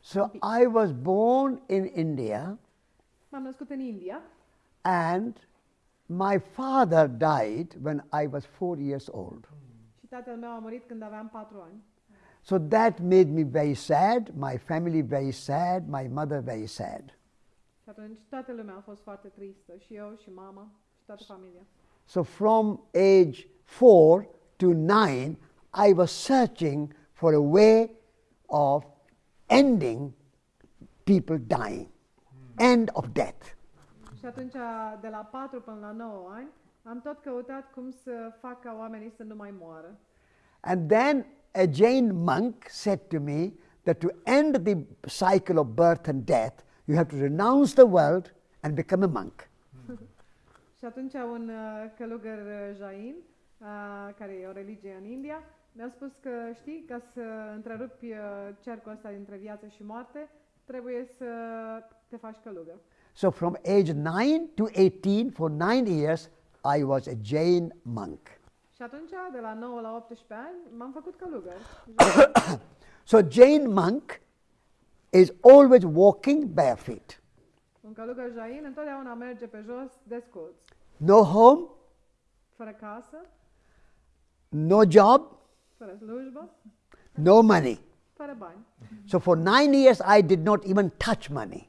So I was born in India M-am născut în India and my father died when I was four years old. și tatăl meu a murit când aveam patru ani. So that made me very sad, my family very sad, my mother very sad. Și atunci toată lumea a fost foarte tristă, și eu, și mama, și toată familia. So from age four to nine, I was searching for a way of ending people dying, end of death. Și atunci, de la 4 până la 9 ani, am tot căutat cum să fac ca oamenii să nu mai moară. And then a Jain monk said to me that to end the cycle of birth and death, you have to renounce the world and become a monk. Și atunci un uh, călugăr uh, jain, uh, care e o religie în India, mi-a spus că știi, ca să întrerupi uh, cercul ăsta dintre viață și moarte, trebuie să te faci călugăr. So from age 9 to 18, for nine years, I was a Jain monk. Și atunci, de la 9 la 18 ani, m-am făcut călugăr. So Jain monk is always walking barefoot. Un călugăr jain întotdeauna merge pe jos desculț, No home, fără casă, no job, fără slujbă, no money. fără bani. So for nine years, I did not even touch money.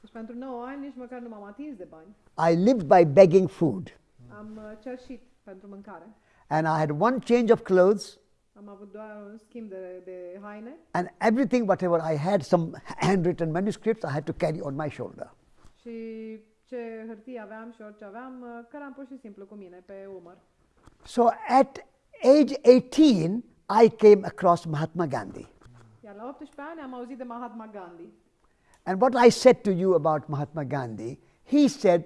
Deci pentru 9 ani nici măcar nu m-am atins de bani. I lived by begging food. Am uh, cerșit pentru mâncare. And I had one change of clothes, Am avut doar un schimb de, de haine and everything, whatever I had, some handwritten manuscripts, I had to carry on my shoulder. și ce hârtie aveam și orice aveam, uh, căram pur și simplu cu mine pe umăr. So at age 18, I came across Mahatma Gandhi. Iar la 18 ani am auzit de Mahatma Gandhi. And what I said to you about Mahatma Gandhi, he said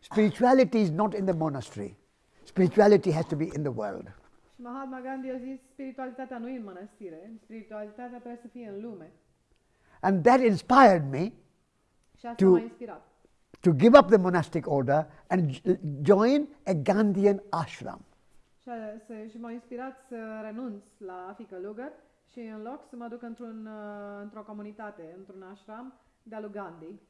spirituality is not in the monastery, spirituality has to be in the world. Mahatma Gandhi a zis, spiritualitatea nu e în mănăstire, spiritualitatea trebuie să fie în lume. And that inspired me Și asta Tu- m-a inspirat. to give up the monastic order and join a Gandhian ashram. Și, să, și inspirat să renunț la a fi călugăr și în loc să mă duc într-un, uh, într-o comunitate, într-un ashram de-a lui Gandhi.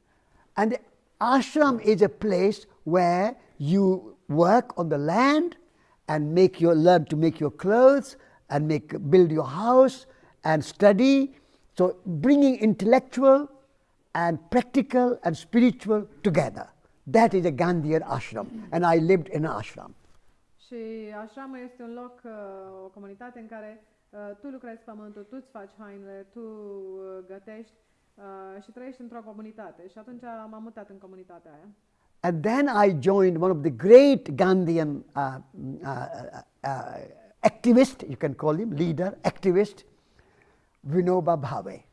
And the ashram is a place where you work on the land and make your learn to make your clothes and make build your house and study. So bringing intellectual and practical and spiritual together. That is a Gandhian ashram, and I lived in an ashram. Și ashramul este un loc, uh, o comunitate în care uh, tu lucrezi pământul, tu îți faci hainele, tu uh, gătești uh, și trăiești într-o comunitate. Și atunci m-am mutat în comunitatea aia. And then I joined one of the great Gandhian uh, uh, uh, uh, activist, you can call him leader, activist, Vinoba Bhave.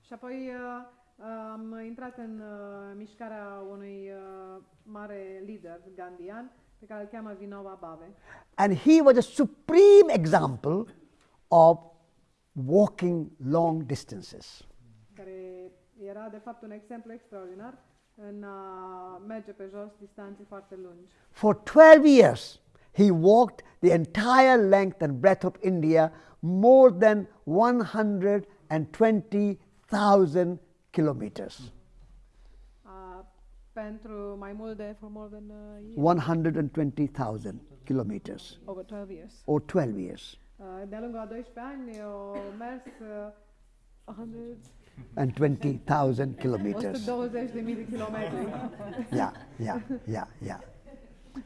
Și apoi uh, am intrat în uh, mișcarea unui uh, mare lider gandian pe care îl cheamă Vinoba Bhave. And he was a supreme example of walking long distances. care era de fapt un exemplu extraordinar în a merge pe jos distanțe foarte lungi. For 12 years, he walked the entire length and breadth of India, more than 120,000 kilometers. Uh, pentru mai mult de for more than uh, year, 120,000 kilometers, over 12 years. or 12 years, Uh, de-a lungul a 12 ani au mers uh, 100 and 20,000 kilometers. 120.000 de. Yeah, yeah, yeah, yeah.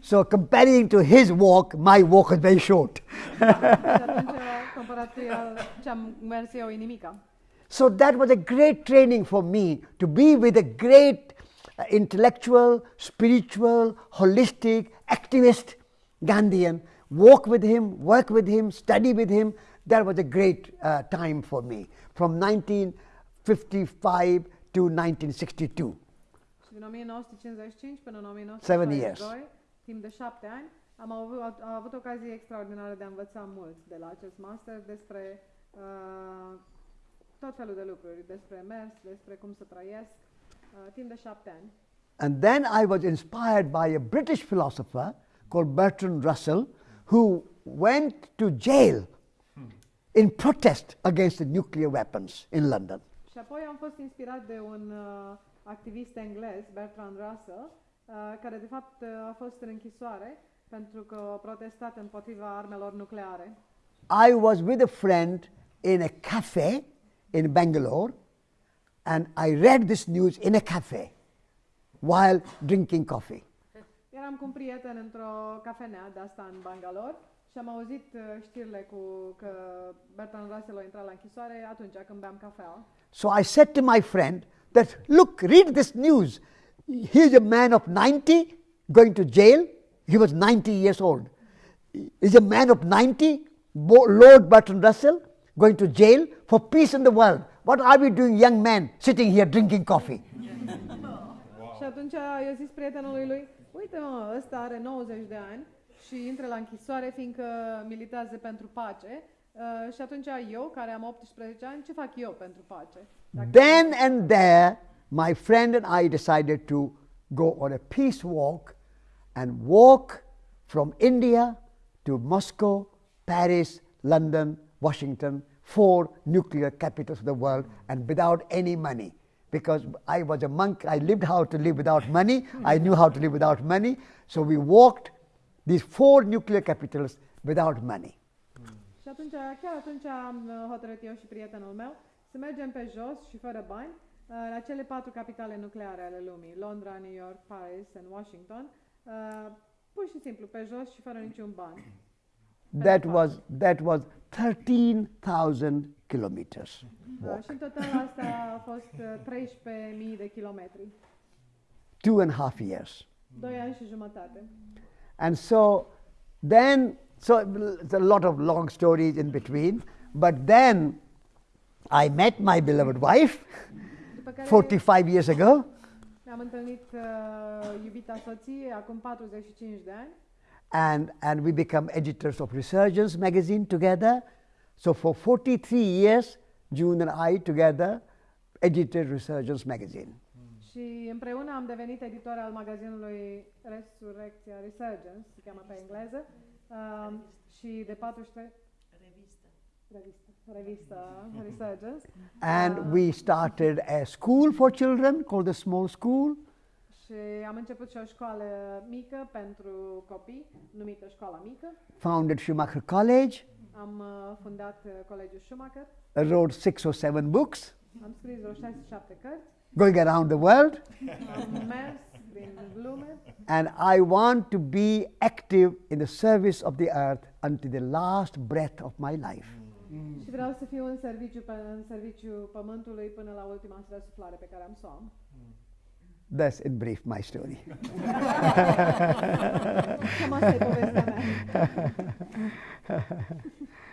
So comparing to his walk, my walk is very short. și atunci, comparat cu el, ce am mers eu, nimica. So that was a great training for me to be with a great uh, intellectual, spiritual, holistic, activist Gandhian, walk with him, work with him, study with him. That was a great uh, time for me from 1955 to 1962. Și din 1955 până în Seven 1962, years. timp de șapte ani, am avut, am avut ocazie extraordinară de a învăța mult de la acest master despre uh, tot felul de lucruri, despre mers, despre cum să trăiesc, And then I was inspired by a British philosopher called Bertrand Russell, who went to jail in protest against the nuclear weapons in London. Și apoi am fost inspirat de un uh, activist englez, Bertrand Russell, uh, care de fapt uh, a fost în închisoare pentru că a protestat împotriva armelor nucleare. I was with a friend in a cafe in Bangalore, and I read this news in a cafe while drinking coffee. Eram cu un prieten într-o cafenea de asta în Bangalore și am auzit uh, știrile cu că Bertrand Russell a intrat la închisoare atunci când beam cafea. So I said to my friend that, look, read this news. Here's a man of 90 going to jail. He was 90 years old. Is a man of 90, Lord Bertrand Russell, going to jail for peace in the world. What are we doing, young men, sitting here drinking coffee? Și atunci i-a zis prietenului lui, uite mă, ăsta are 90 de ani și intră la închisoare fiindcă militează pentru pace. Uh, și atunci eu, care am 18 ani, ce fac eu pentru pace? Dacă Then and there, my friend and I decided to go on a peace walk and walk from India to Moscow, Paris, London, Washington, four nuclear capitals of the world, and without any money. Because I was a monk, I lived how to live without money, I knew how to live without money, so we walked these four nuclear capitals without money. Și atunci, chiar atunci am hotărât eu și prietenul meu să mergem pe jos și fără bani uh, la cele patru capitale nucleare ale lumii, Londra, New York, Paris and Washington, uh, pur și simplu pe jos și fără niciun ban. That was, that was 13,000 kilometers. Și în total asta a fost uh, 13.000 de kilometri, two and a half years. doi ani și jumătate. And so then, so it's a lot of long stories in between, but then I met my beloved wife 45 years ago, ne-am întâlnit uh, iubita soție acum 45 de ani and, and we become editors of Resurgence magazine together. So for 43 years, June and I together edited Resurgence magazine. și împreună am devenit editor al magazinului Resurrecția Resurgence, se cheamă pe engleză, uh, și de 43 Revista. revista, revista Resurgence. And we started a school for children called the Small School. Și am început și o școală mică pentru copii, numită Școala Mică. founded Schumacher College, Am uh, fundat uh, Colegiul Schumacher. wrote six or seven books, Am scris vreo 6-7 cărți. going around the world, Am mers prin lume and I want to be active in the service of the earth until the last breath of my life. și vreau să fiu în serviciu, în serviciu pământului până la ultima răsuflare pe care am să o am. That's in brief my story.